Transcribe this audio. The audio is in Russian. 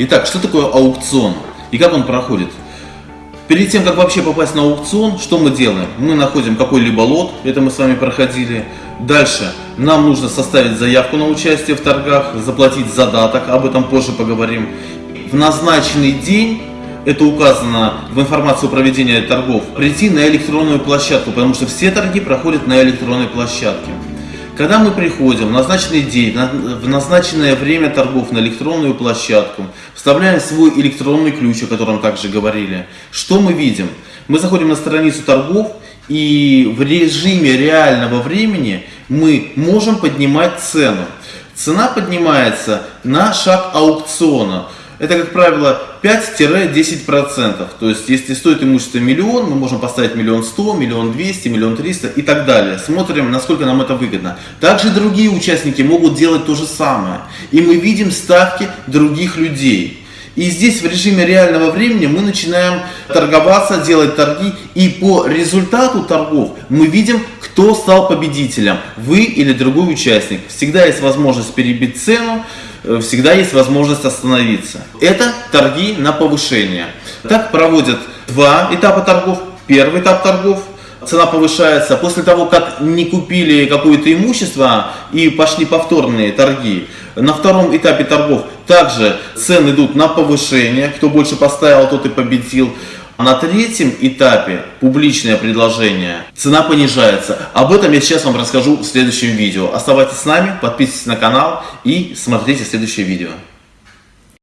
Итак, что такое аукцион и как он проходит? Перед тем, как вообще попасть на аукцион, что мы делаем? Мы находим какой-либо лот, это мы с вами проходили. Дальше нам нужно составить заявку на участие в торгах, заплатить задаток, об этом позже поговорим. В назначенный день это указано в информации о проведении торгов, прийти на электронную площадку, потому что все торги проходят на электронной площадке. Когда мы приходим в назначенный день, в назначенное время торгов на электронную площадку, вставляем свой электронный ключ, о котором также говорили, что мы видим? Мы заходим на страницу торгов и в режиме реального времени мы можем поднимать цену. Цена поднимается на шаг аукциона это, как правило, 5-10%. То есть, если стоит имущество миллион, мы можем поставить миллион сто, миллион двести, миллион триста и так далее. Смотрим, насколько нам это выгодно. Также другие участники могут делать то же самое. И мы видим ставки других людей. И здесь в режиме реального времени мы начинаем торговаться, делать торги. И по результату торгов мы видим, кто стал победителем. Вы или другой участник. Всегда есть возможность перебить цену. Э, всегда есть возможность остановиться. Это торги на повышение. Так проводят два этапа торгов. Первый этап торгов цена повышается после того, как не купили какое-то имущество и пошли повторные торги. На втором этапе торгов также цены идут на повышение. Кто больше поставил, тот и победил. На третьем этапе публичное предложение цена понижается. Об этом я сейчас вам расскажу в следующем видео. Оставайтесь с нами, подписывайтесь на канал и смотрите следующее видео.